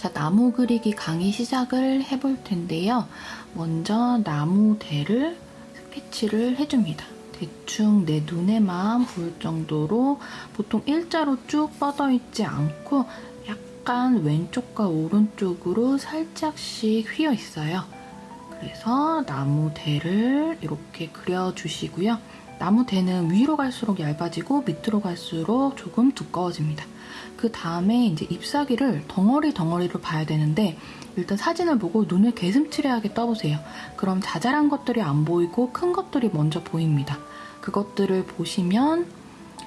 자, 나무 그리기 강의 시작을 해볼 텐데요. 먼저 나무 대를 스케치를 해줍니다. 대충 내 눈에만 보일 정도로 보통 일자로 쭉 뻗어 있지 않고 약간 왼쪽과 오른쪽으로 살짝씩 휘어 있어요. 그래서 나무 대를 이렇게 그려주시고요. 나무 대는 위로 갈수록 얇아지고 밑으로 갈수록 조금 두꺼워집니다. 그 다음에 이제 잎사귀를 덩어리 덩어리로 봐야 되는데 일단 사진을 보고 눈을 개슴츠레하게 떠보세요. 그럼 자잘한 것들이 안 보이고 큰 것들이 먼저 보입니다. 그것들을 보시면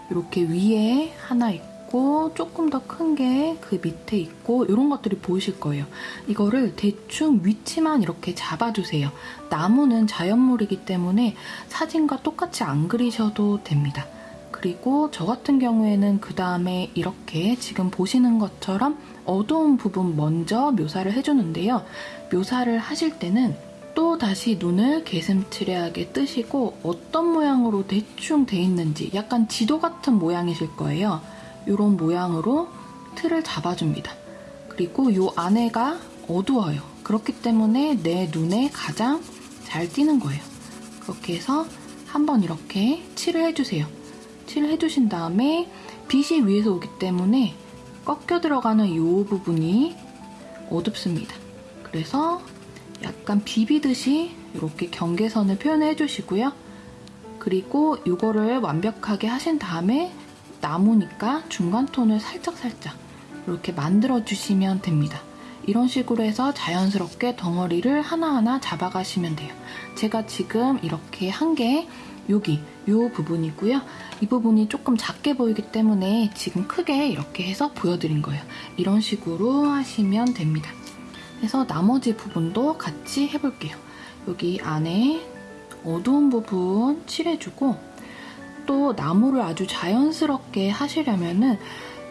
이렇게 위에 하나 있고 조금 더 큰 게 그 밑에 있고 이런 것들이 보이실 거예요. 이거를 대충 위치만 이렇게 잡아주세요. 나무는 자연물이기 때문에 사진과 똑같이 안 그리셔도 됩니다. 그리고 저 같은 경우에는 그 다음에 이렇게 지금 보시는 것처럼 어두운 부분 먼저 묘사를 해주는데요. 묘사를 하실 때는 또 다시 눈을 개슴츠레하게 뜨시고 어떤 모양으로 대충 돼 있는지 약간 지도 같은 모양이실 거예요. 이런 모양으로 틀을 잡아줍니다. 그리고 이 안에가 어두워요. 그렇기 때문에 내 눈에 가장 잘 띄는 거예요. 그렇게 해서 한번 이렇게 칠을 해주세요. 칠을 해주신 다음에 빛이 위에서 오기 때문에 꺾여 들어가는 이 부분이 어둡습니다. 그래서 약간 비비듯이 이렇게 경계선을 표현해 주시고요. 그리고 이거를 완벽하게 하신 다음에 나무니까 중간 톤을 살짝살짝 이렇게 만들어 주시면 됩니다. 이런 식으로 해서 자연스럽게 덩어리를 하나하나 잡아가시면 돼요. 제가 지금 이렇게 한게 여기 이 부분이고요. 이 부분이 조금 작게 보이기 때문에 지금 크게 이렇게 해서 보여드린 거예요. 이런 식으로 하시면 됩니다. 그래서 나머지 부분도 같이 해볼게요. 여기 안에 어두운 부분 칠해주고 또 나무를 아주 자연스럽게 하시려면은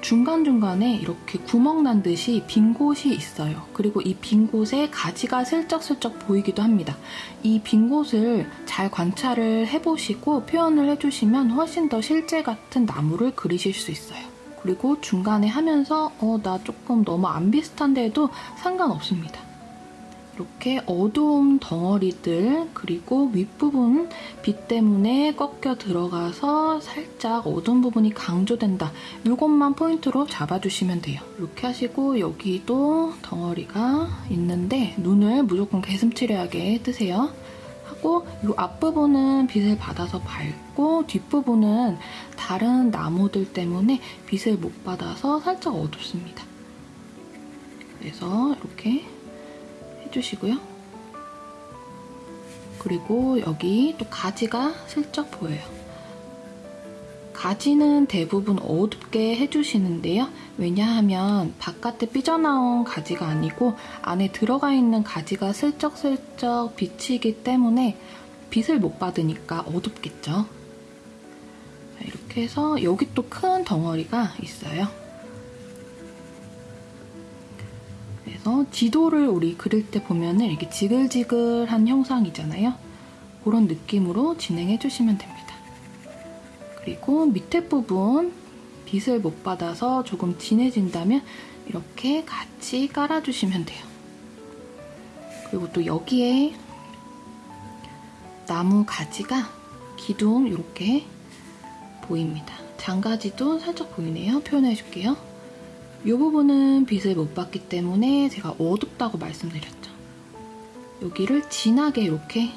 중간중간에 이렇게 구멍 난 듯이 빈 곳이 있어요. 그리고 이 빈 곳에 가지가 슬쩍슬쩍 보이기도 합니다. 이 빈 곳을 잘 관찰을 해보시고 표현을 해주시면 훨씬 더 실제 같은 나무를 그리실 수 있어요. 그리고 중간에 하면서 어, 나 조금 너무 안 비슷한데 해도 상관없습니다. 이렇게 어두운 덩어리들 그리고 윗부분 빛 때문에 꺾여 들어가서 살짝 어두운 부분이 강조된다. 이것만 포인트로 잡아주시면 돼요. 이렇게 하시고 여기도 덩어리가 있는데 눈을 무조건 개슴츠레하게 뜨세요. 하고 이 앞부분은 빛을 받아서 밝고 뒷부분은 다른 나무들 때문에 빛을 못 받아서 살짝 어둡습니다. 그래서 이렇게 해주시고요. 그리고 여기 또 가지가 슬쩍 보여요. 가지는 대부분 어둡게 해주시는데요. 왜냐하면 바깥에 삐져나온 가지가 아니고 안에 들어가 있는 가지가 슬쩍슬쩍 비치기 때문에 빛을 못 받으니까 어둡겠죠. 이렇게 해서 여기 또 큰 덩어리가 있어요. 그래서 지도를 우리 그릴 때 보면은 이렇게 지글지글한 형상이잖아요. 그런 느낌으로 진행해 주시면 됩니다. 그리고 밑에 부분 빛을 못 받아서 조금 진해진다면 이렇게 같이 깔아주시면 돼요. 그리고 또 여기에 나무 가지가 기둥 이렇게 보입니다. 장가지도 살짝 보이네요. 표현해 줄게요. 이 부분은 빛을 못 받기 때문에 제가 어둡다고 말씀드렸죠. 여기를 진하게 이렇게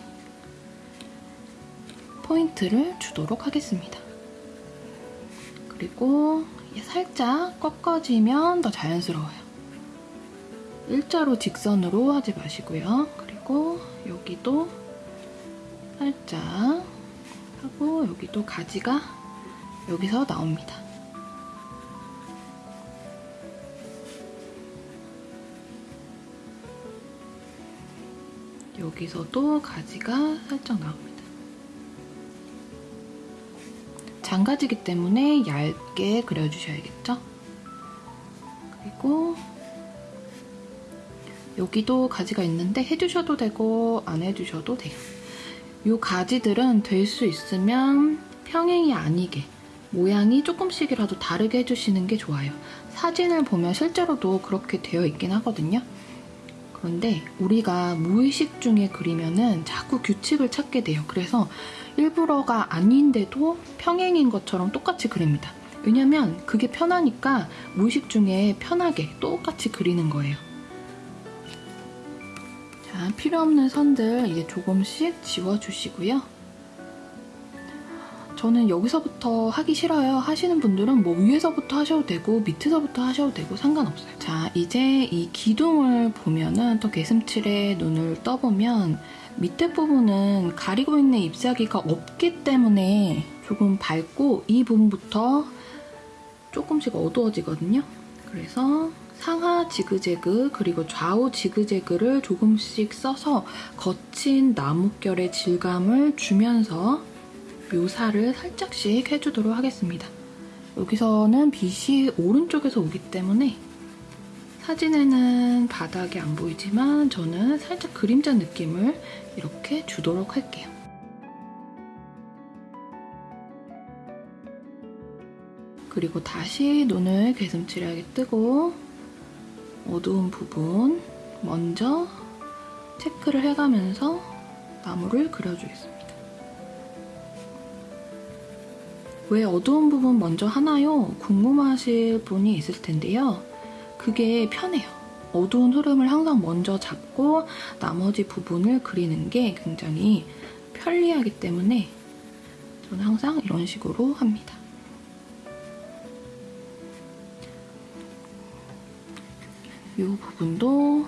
포인트를 주도록 하겠습니다. 그리고 살짝 꺾어지면 더 자연스러워요. 일자로 직선으로 하지 마시고요. 그리고 여기도 살짝 하고 여기도 가지가 여기서 나옵니다. 여기서도 가지가 살짝 나옵니다. 장가지기 때문에 얇게 그려주셔야겠죠? 그리고 여기도 가지가 있는데 해주셔도 되고 안 해주셔도 돼요. 이 가지들은 될 수 있으면 평행이 아니게 모양이 조금씩이라도 다르게 해주시는 게 좋아요. 사진을 보면 실제로도 그렇게 되어 있긴 하거든요. 그런데 우리가 무의식 중에 그리면은 자꾸 규칙을 찾게 돼요. 그래서 일부러가 아닌데도 평행인 것처럼 똑같이 그립니다. 왜냐면 그게 편하니까 무의식 중에 편하게 똑같이 그리는 거예요. 자, 필요 없는 선들 이제 조금씩 지워주시고요. 저는 여기서부터 하기 싫어요 하시는 분들은 뭐 위에서부터 하셔도 되고 밑에서부터 하셔도 되고 상관없어요. 자, 이제 이 기둥을 보면은 또 개슴칠에 눈을 떠보면 밑에 부분은 가리고 있는 잎사귀가 없기 때문에 조금 밝고 이 부분부터 조금씩 어두워지거든요. 그래서 상하 지그재그 그리고 좌우 지그재그를 조금씩 써서 거친 나뭇결의 질감을 주면서 묘사를 살짝씩 해주도록 하겠습니다. 여기서는 빛이 오른쪽에서 오기 때문에 사진에는 바닥이 안 보이지만 저는 살짝 그림자 느낌을 이렇게 주도록 할게요. 그리고 다시 눈을 개슴츠레하게 뜨고 어두운 부분 먼저 체크를 해가면서 나무를 그려주겠습니다. 왜 어두운 부분 먼저 하나요? 궁금하실 분이 있을 텐데요. 그게 편해요. 어두운 흐름을 항상 먼저 잡고 나머지 부분을 그리는 게 굉장히 편리하기 때문에 저는 항상 이런 식으로 합니다. 이 부분도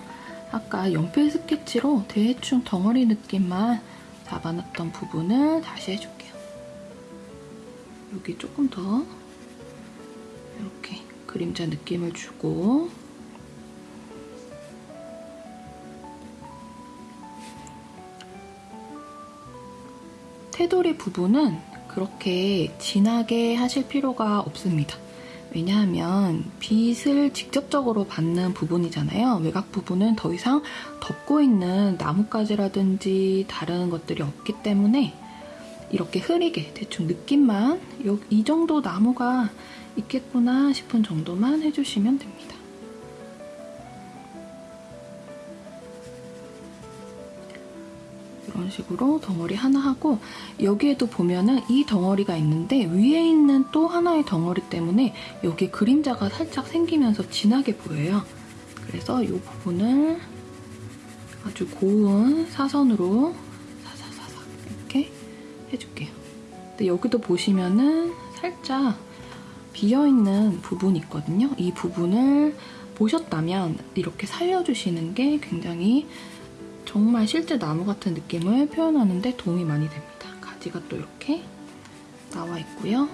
아까 연필 스케치로 대충 덩어리 느낌만 잡아놨던 부분을 다시 해줄게요. 여기 조금 더 이렇게 그림자 느낌을 주고 테두리 부분은 그렇게 진하게 하실 필요가 없습니다. 왜냐하면 빛을 직접적으로 받는 부분이잖아요. 외곽 부분은 더 이상 덮고 있는 나뭇가지라든지 다른 것들이 없기 때문에 이렇게 흐리게 대충 느낌만 이 정도 나무가 있겠구나 싶은 정도만 해주시면 됩니다. 이런 식으로 덩어리 하나 하고 여기에도 보면은 이 덩어리가 있는데 위에 있는 또 하나의 덩어리 때문에 여기 그림자가 살짝 생기면서 진하게 보여요. 그래서 이 부분을 아주 고운 사선으로 해줄게요. 근데 여기도 보시면은 살짝 비어있는 부분이 있거든요. 이 부분을 보셨다면 이렇게 살려주시는 게 굉장히 정말 실제 나무 같은 느낌을 표현하는데 도움이 많이 됩니다. 가지가 또 이렇게 나와 있고요.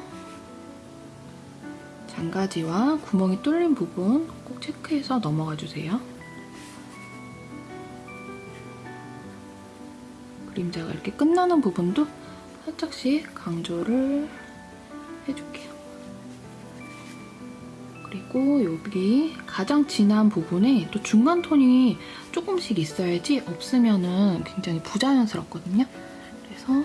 장가지와 구멍이 뚫린 부분 꼭 체크해서 넘어가 주세요. 그림자가 이렇게 끝나는 부분도 살짝씩 강조를 해줄게요. 그리고 여기 가장 진한 부분에 또 중간 톤이 조금씩 있어야지 없으면 굉장히 부자연스럽거든요. 그래서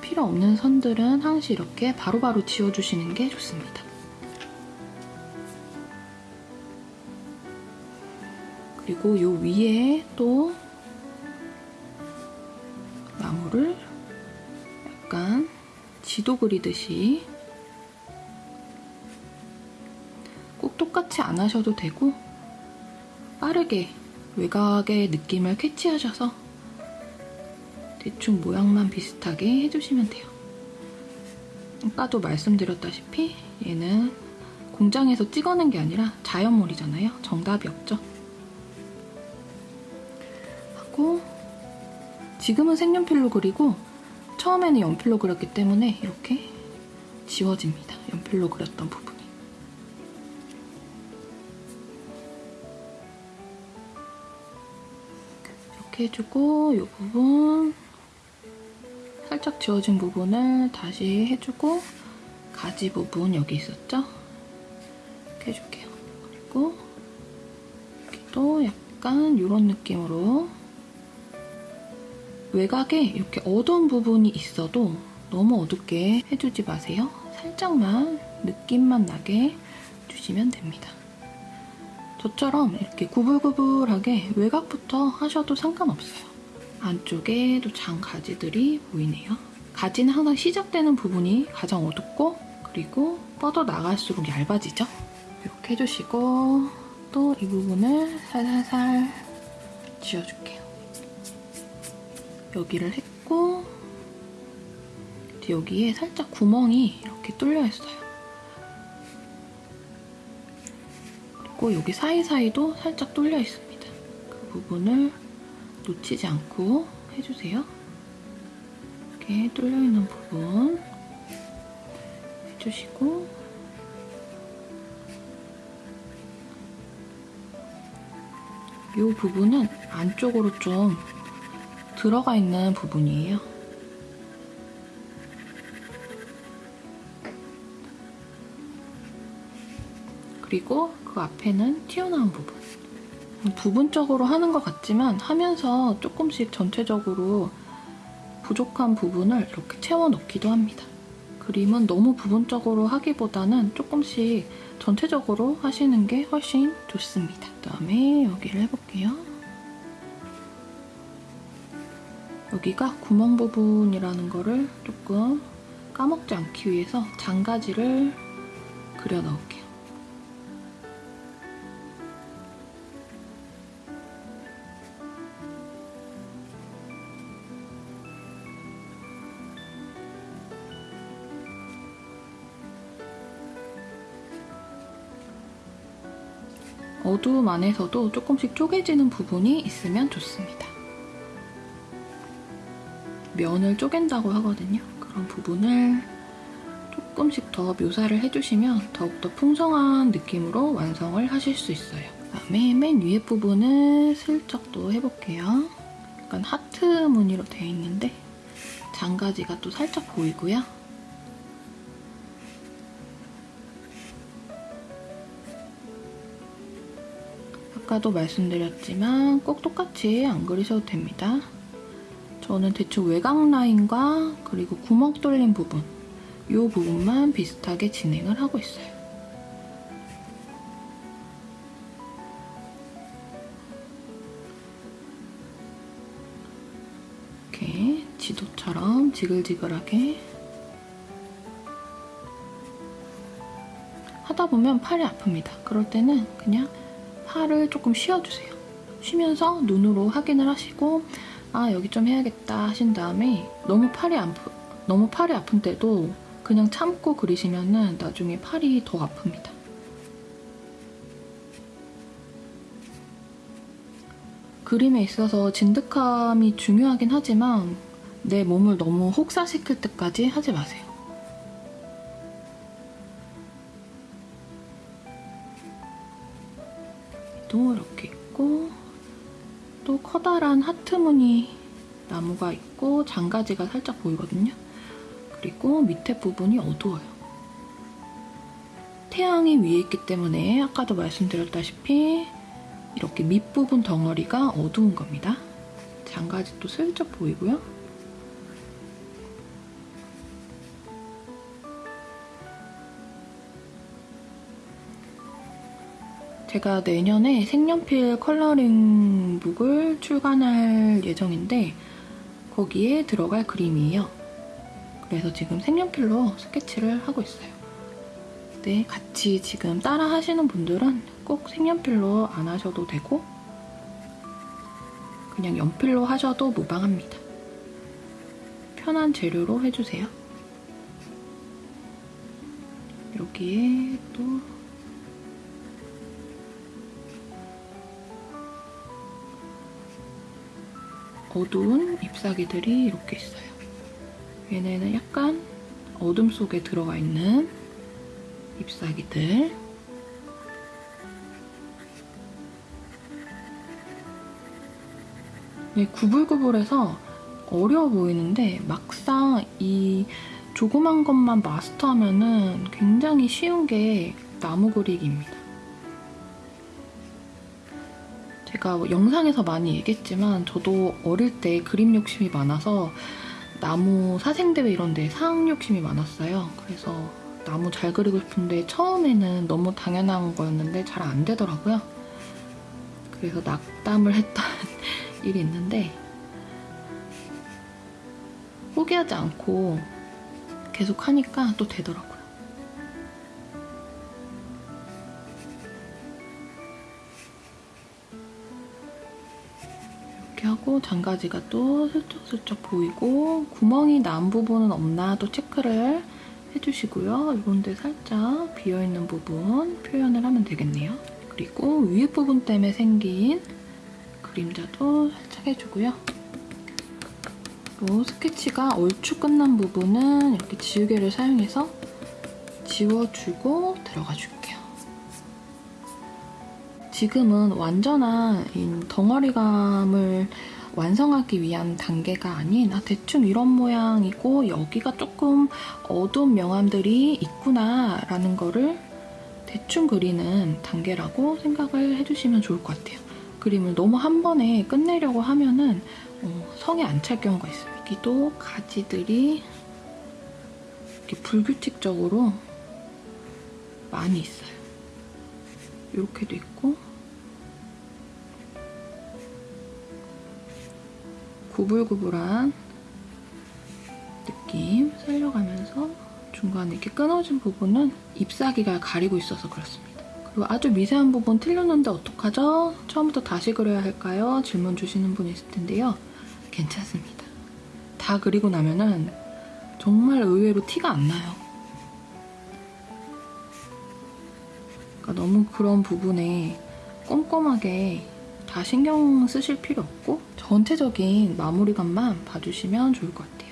필요 없는 선들은 항시 이렇게 바로바로 바로 지워주시는 게 좋습니다. 그리고 이 위에 또 지도 그리듯이 꼭 똑같이 안 하셔도 되고 빠르게 외곽의 느낌을 캐치하셔서 대충 모양만 비슷하게 해주시면 돼요. 아까도 말씀드렸다시피 얘는 공장에서 찍어낸 게 아니라 자연몰이잖아요. 정답이 없죠. 하고 지금은 색연필로 그리고 처음에는 연필로 그렸기 때문에 이렇게 지워집니다. 연필로 그렸던 부분. 이렇게 해주고 이 부분 살짝 지워진 부분을 다시 해주고 가지 부분 여기 있었죠? 이렇게 해줄게요. 그리고 여기도 약간 이런 느낌으로 외곽에 이렇게 어두운 부분이 있어도 너무 어둡게 해주지 마세요. 살짝만 느낌만 나게 주시면 됩니다. 저처럼 이렇게 구불구불하게 외곽부터 하셔도 상관없어요. 안쪽에도 장 가지들이 보이네요. 가지는 항상 시작되는 부분이 가장 어둡고 그리고 뻗어 나갈수록 얇아지죠. 이렇게 해주시고 또 이 부분을 살살살 지워줄게요. 여기를 했고 여기에 살짝 구멍이 이렇게 뚫려 있어요. 그리고 여기 사이사이도 살짝 뚫려 있습니다. 그 부분을 놓치지 않고 해주세요. 이렇게 뚫려 있는 부분 해주시고 이 부분은 안쪽으로 좀 들어가 있는 부분이에요. 그리고 그 앞에는 튀어나온 부분. 부분적으로 하는 것 같지만 하면서 조금씩 전체적으로 부족한 부분을 이렇게 채워 넣기도 합니다. 그림은 너무 부분적으로 하기보다는 조금씩 전체적으로 하시는 게 훨씬 좋습니다. 그 다음에 여기를 해볼게요. 여기가 구멍 부분이라는 거를 조금 까먹지 않기 위해서 장가지를 그려 넣을게요. 어두움 안에서도 조금씩 쪼개지는 부분이 있으면 좋습니다. 면을 쪼갠다고 하거든요. 그런 부분을 조금씩 더 묘사를 해주시면 더욱더 풍성한 느낌으로 완성을 하실 수 있어요. 그다음에 맨 위에 부분을 슬쩍 또 해볼게요. 약간 하트 무늬로 되어 있는데 장가지가 또 살짝 보이고요. 아까도 말씀드렸지만 꼭 똑같이 안 그리셔도 됩니다. 저는 대충 외곽 라인과 그리고 구멍 뚫린 부분 이 부분만 비슷하게 진행을 하고 있어요. 이렇게 지도처럼 지글지글하게 하다 보면 팔이 아픕니다. 그럴 때는 그냥 팔을 조금 쉬어주세요. 쉬면서 눈으로 확인을 하시고 아 여기 좀 해야겠다 하신 다음에 너무 팔이 안 너무 팔이 아픈 때도 그냥 참고 그리시면은 나중에 팔이 더 아픕니다. 그림에 있어서 진득함이 중요하긴 하지만 내 몸을 너무 혹사시킬 때까지 하지 마세요. 또 이렇게 커다란 하트 무늬 나무가 있고 장가지가 살짝 보이거든요. 그리고 밑에 부분이 어두워요. 태양이 위에 있기 때문에 아까도 말씀드렸다시피 이렇게 밑부분 덩어리가 어두운 겁니다. 장가지도 슬쩍 보이고요. 제가 내년에 색연필 컬러링 북을 출간할 예정인데 거기에 들어갈 그림이에요. 그래서 지금 색연필로 스케치를 하고 있어요. 네, 같이 지금 따라 하시는 분들은 꼭 색연필로 안 하셔도 되고 그냥 연필로 하셔도 무방합니다. 편한 재료로 해주세요. 여기에 또 어두운 잎사귀들이 이렇게 있어요. 얘네는 약간 어둠 속에 들어가 있는 잎사귀들. 네, 구불구불해서 어려워 보이는데 막상 이 조그만 것만 마스터하면 은 굉장히 쉬운 게 나무 그리기입니다. 제가 뭐 영상에서 많이 얘기했지만 저도 어릴 때 그림 욕심이 많아서 나무 사생대회 이런 데상 욕심이 많았어요. 그래서 나무 잘 그리고 싶은데 처음에는 너무 당연한 거였는데 잘 안 되더라고요. 그래서 낙담을 했던 일이 있는데 포기하지 않고 계속 하니까 또 되더라고요. 하고 장가지가 또 슬쩍슬쩍 보이고 구멍이 난 부분은 없나 또 체크를 해주시고요. 이런 데 살짝 비어있는 부분 표현을 하면 되겠네요. 그리고 위에 부분 때문에 생긴 그림자도 살짝 해주고요. 또 스케치가 얼추 끝난 부분은 이렇게 지우개를 사용해서 지워주고 들어가 줄게요. 지금은 완전한 이 덩어리감을 완성하기 위한 단계가 아닌 아, 대충 이런 모양이고 여기가 조금 어두운 명암들이 있구나 라는 거를 대충 그리는 단계라고 생각을 해주시면 좋을 것 같아요. 그림을 너무 한 번에 끝내려고 하면은 어, 성에 안 찰 경우가 있어요. 여기도 가지들이 이렇게 불규칙적으로 많이 있어요. 이렇게도 있고 구불구불한 느낌 살려가면서 중간에 이렇게 끊어진 부분은 잎사귀가 가리고 있어서 그렇습니다. 그리고 아주 미세한 부분 틀렸는데 어떡하죠? 처음부터 다시 그려야 할까요? 질문 주시는 분 있을 텐데요. 괜찮습니다. 다 그리고 나면은 정말 의외로 티가 안 나요. 그러니까 너무 그런 부분에 꼼꼼하게 다 신경 쓰실 필요 없고 전체적인 마무리감만 봐주시면 좋을 것 같아요.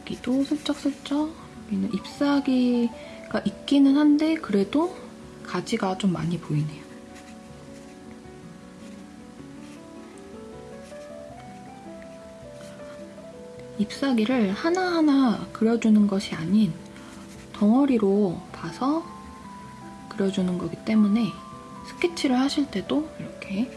여기도 슬쩍슬쩍 여기는 잎사귀가 있기는 한데 그래도 가지가 좀 많이 보이네요. 잎사귀를 하나하나 그려주는 것이 아닌 덩어리로 봐서 그려주는 거기 때문에 스케치를 하실 때도 이렇게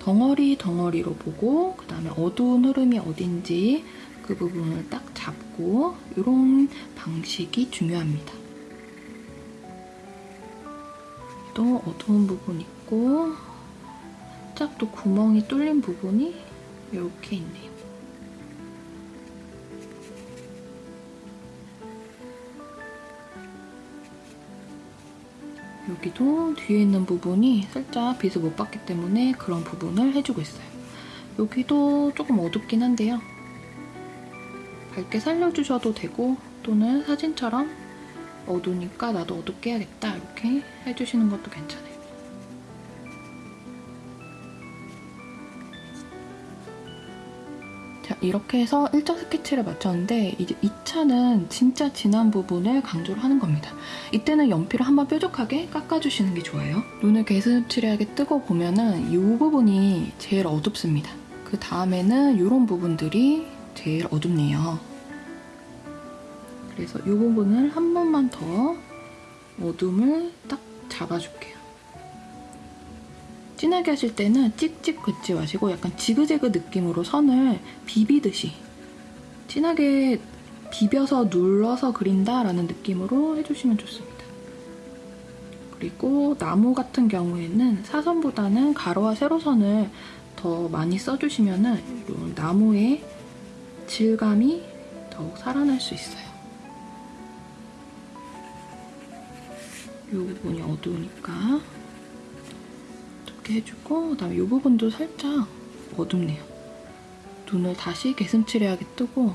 덩어리 덩어리로 보고 그 다음에 어두운 흐름이 어딘지 그 부분을 딱 잡고 이런 방식이 중요합니다. 또 어두운 부분 있고 살짝 또 구멍이 뚫린 부분이 이렇게 있네요. 여기도 뒤에 있는 부분이 살짝 빛을 못 받기 때문에 그런 부분을 해주고 있어요. 여기도 조금 어둡긴 한데요. 밝게 살려주셔도 되고 또는 사진처럼 어두우니까 나도 어둡게 해야겠다 이렇게 해주시는 것도 괜찮아요. 자, 이렇게 해서 1차 스케치를 마쳤는데 이제 2차는 진짜 진한 부분을 강조를 하는 겁니다. 이때는 연필을 한번 뾰족하게 깎아주시는 게 좋아요. 눈을 개슴츠레하게 뜨고 보면은 이 부분이 제일 어둡습니다. 그 다음에는 이런 부분들이 제일 어둡네요. 그래서 이 부분을 한 번만 더 어둠을 딱 잡아줄게요. 진하게 하실 때는 찍찍 긋지 마시고 약간 지그재그 느낌으로 선을 비비듯이 진하게 비벼서 눌러서 그린다라는 느낌으로 해주시면 좋습니다. 그리고 나무 같은 경우에는 사선보다는 가로와 세로선을 더 많이 써주시면 이런 나무의 질감이 더욱 살아날 수 있어요. 이 부분이 어두우니까 이렇게 해주고 그다음에 이 부분도 살짝 어둡네요. 눈을 다시 개슴츠레하게 뜨고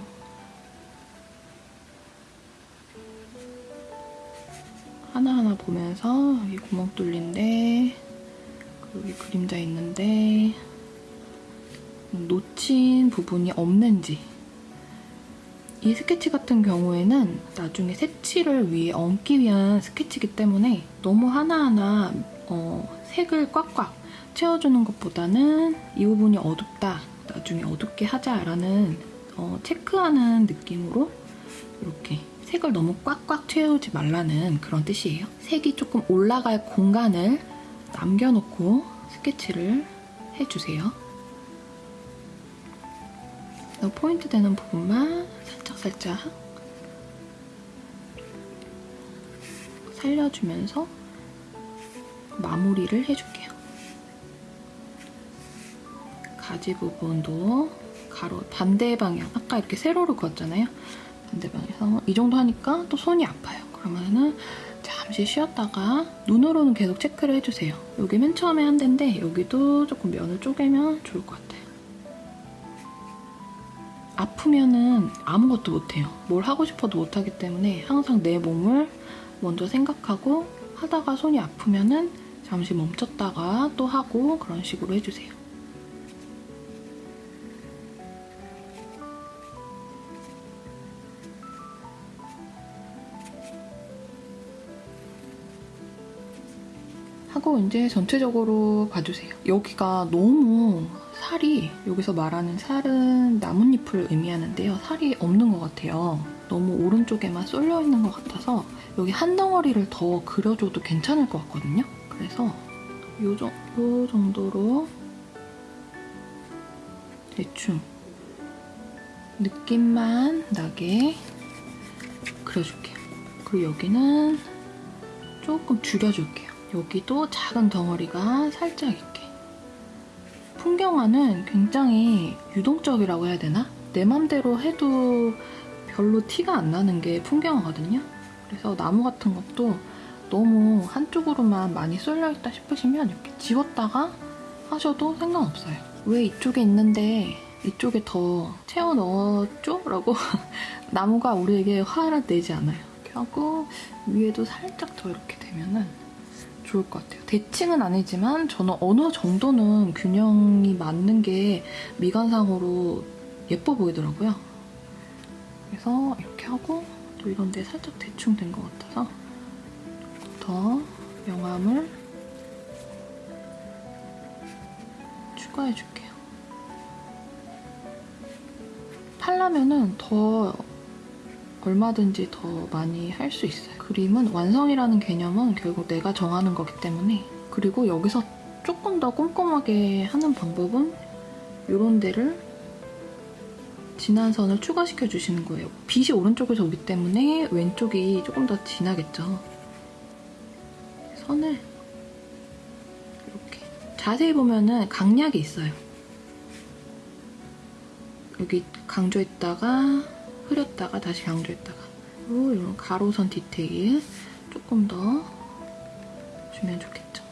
하나하나 보면서 여기 구멍 뚫린데 여기 그림자 있는데 놓친 부분이 없는지 이 스케치 같은 경우에는 나중에 색칠을 위해 얹기 위한 스케치이기 때문에 너무 하나하나 어, 색을 꽉꽉 채워주는 것보다는 이 부분이 어둡다, 나중에 어둡게 하자라는 어, 체크하는 느낌으로 이렇게 색을 너무 꽉꽉 채우지 말라는 그런 뜻이에요. 색이 조금 올라갈 공간을 남겨놓고 스케치를 해주세요. 포인트 되는 부분만 살짝살짝 살려주면서 마무리를 해줄게요. 가지 부분도 가로 반대 방향 아까 이렇게 세로로 그었잖아요. 반대 방향에서 이 정도 하니까 또 손이 아파요. 그러면은 잠시 쉬었다가 눈으로는 계속 체크를 해주세요. 여기 맨 처음에 한 데인데 여기도 조금 면을 쪼개면 좋을 것 같아요. 아프면은 아무것도 못해요. 뭘 하고 싶어도 못하기 때문에 항상 내 몸을 먼저 생각하고 하다가 손이 아프면은 잠시 멈췄다가 또 하고 그런 식으로 해주세요. 하고 이제 전체적으로 봐주세요. 여기가 너무 살이 여기서 말하는 살은 나뭇잎을 의미하는데요. 살이 없는 것 같아요. 너무 오른쪽에만 쏠려 있는 것 같아서 여기 한 덩어리를 더 그려줘도 괜찮을 것 같거든요. 그래서 요, 정, 요 정도로 대충 느낌만 나게 그려줄게요. 그리고 여기는 조금 줄여줄게요. 여기도 작은 덩어리가 살짝 이렇게. 풍경화는 굉장히 유동적이라고 해야 되나? 내 맘대로 해도 별로 티가 안 나는 게 풍경화거든요. 그래서 나무 같은 것도 너무 한쪽으로만 많이 쏠려있다 싶으시면 이렇게 지웠다가 하셔도 상관없어요. 왜 이쪽에 있는데 이쪽에 더 채워 넣었죠? 라고 나무가 우리에게 화를 내지 않아요. 이렇게 하고 위에도 살짝 더 이렇게 되면은 좋을 것 같아요. 대칭은 아니지만 저는 어느 정도는 균형이 맞는 게 미관상으로 예뻐 보이더라고요. 그래서 이렇게 하고 또 이런 데 살짝 대충 된 것 같아서 더 명암을 추가해줄게요. 팔라면은 더 얼마든지 더 많이 할 수 있어요. 그림은 완성이라는 개념은 결국 내가 정하는 거기 때문에 그리고 여기서 조금 더 꼼꼼하게 하는 방법은 이런 데를 진한 선을 추가시켜 주시는 거예요. 빛이 오른쪽에서 오기 때문에 왼쪽이 조금 더 진하겠죠. 선을 이렇게 자세히 보면은 강약이 있어요. 여기 강조했다가 흐렸다가 다시 강조했다가 그리고 이런 가로선 디테일 조금 더 주면 좋겠죠.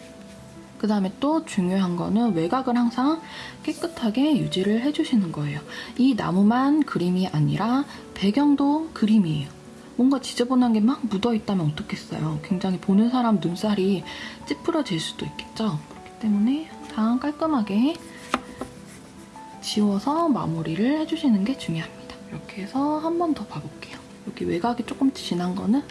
그 다음에 또 중요한 거는 외곽을 항상 깨끗하게 유지를 해주시는 거예요. 이 나무만 그림이 아니라 배경도 그림이에요. 뭔가 지저분한 게 막 묻어있다면 어떻겠어요. 굉장히 보는 사람 눈살이 찌푸려질 수도 있겠죠. 그렇기 때문에 항상 깔끔하게 지워서 마무리를 해주시는 게 중요합니다. 이렇게 해서 한 번 더 봐볼게요. 여기 외곽이 조금 진한 거는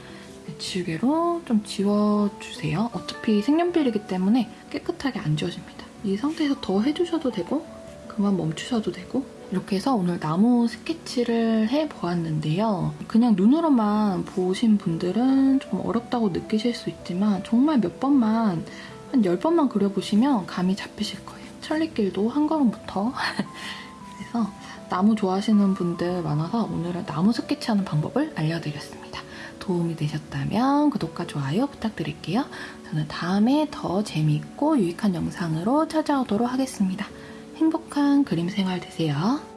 지우개로 좀 지워주세요. 어차피 색연필이기 때문에 깨끗하게 안 지워집니다. 이 상태에서 더 해주셔도 되고 그만 멈추셔도 되고 이렇게 해서 오늘 나무 스케치를 해보았는데요. 그냥 눈으로만 보신 분들은 좀 어렵다고 느끼실 수 있지만 정말 몇 번만 한 10번만 그려보시면 감이 잡히실 거예요. 천리길도 한 걸음부터 그래서 나무 좋아하시는 분들 많아서 오늘은 나무 스케치하는 방법을 알려드렸습니다. 도움이 되셨다면 구독과 좋아요 부탁드릴게요. 저는 다음에 더 재미있고 유익한 영상으로 찾아오도록 하겠습니다. 행복한 그림 생활 되세요.